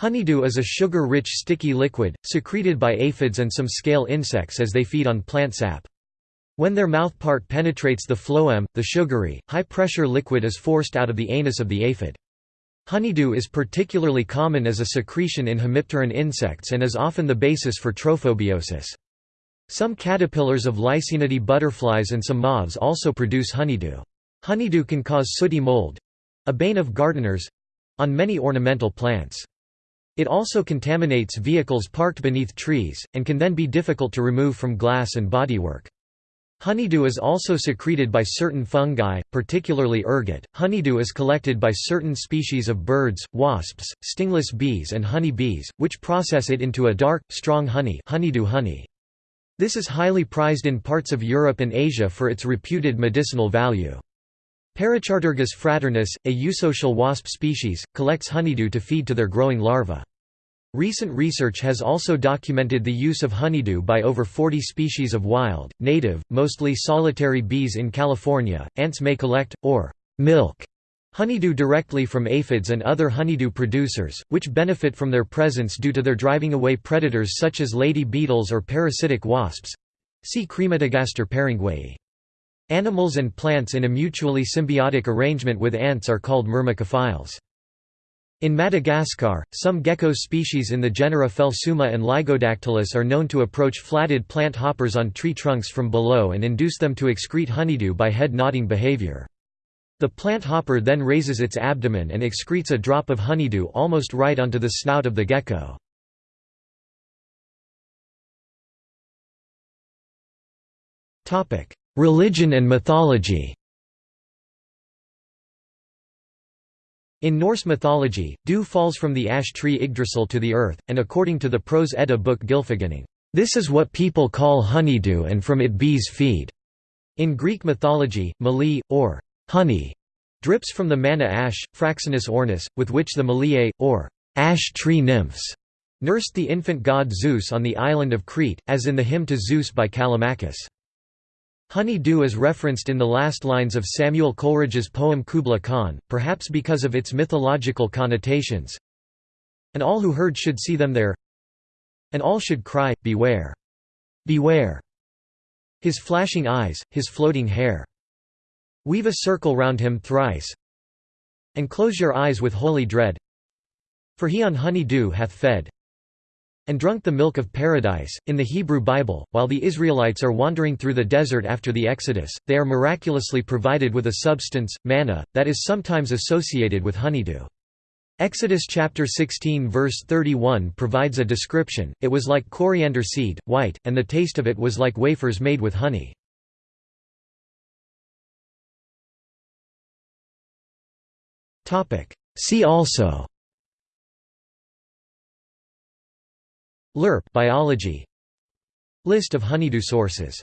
Honeydew is a sugar-rich sticky liquid, secreted by aphids and some scale insects as they feed on plant sap. When their mouthpart penetrates the phloem, the sugary, high-pressure liquid is forced out of the anus of the aphid. Honeydew is particularly common as a secretion in hemipteran insects and is often the basis for trophobiosis. Some caterpillars of Lycaenidae butterflies and some moths also produce honeydew. Honeydew can cause sooty mold—a bane of gardeners—on many ornamental plants. It also contaminates vehicles parked beneath trees, and can then be difficult to remove from glass and bodywork. Honeydew is also secreted by certain fungi, particularly ergot. Honeydew is collected by certain species of birds, wasps, stingless bees and honey bees, which process it into a dark, strong honey, honeydew honey. This is highly prized in parts of Europe and Asia for its reputed medicinal value. Parachartergus fraternus, a eusocial wasp species, collects honeydew to feed to their growing larvae. Recent research has also documented the use of honeydew by over 40 species of wild, native, mostly solitary bees in California. Ants may collect, or milk, honeydew directly from aphids and other honeydew producers, which benefit from their presence due to their driving away predators such as lady beetles or parasitic wasps. See Crematogaster peringueyi. Animals and plants in a mutually symbiotic arrangement with ants are called myrmecophiles. In Madagascar, some gecko species in the genera Phelsuma and Lygodactylus are known to approach flatted plant hoppers on tree trunks from below and induce them to excrete honeydew by head nodding behavior. The plant hopper then raises its abdomen and excretes a drop of honeydew almost right onto the snout of the gecko. Religion and mythology In Norse mythology, dew falls from the ash tree Yggdrasil to the earth, and according to the Prose Edda book Gylfaginning, "...this is what people call honeydew and from it bees feed." In Greek mythology, mali, or honey, drips from the manna ash, Fraxinus ornus, with which the Meliae, or ash tree nymphs, nursed the infant god Zeus on the island of Crete, as in the hymn to Zeus by Callimachus. Honey dew is referenced in the last lines of Samuel Coleridge's poem Kubla Khan, perhaps because of its mythological connotations. And all who heard should see them there And all should cry, Beware! Beware! His flashing eyes, his floating hair. Weave a circle round him thrice And close your eyes with holy dread For he on honey dew hath fed and drunk the milk of paradise. In the Hebrew Bible, while the Israelites are wandering through the desert after the Exodus, they are miraculously provided with a substance, manna, that is sometimes associated with honeydew. Exodus chapter 16 verse 31 provides a description, it was like coriander seed, white, and the taste of it was like wafers made with honey. See also Lerp biology. List of honeydew sources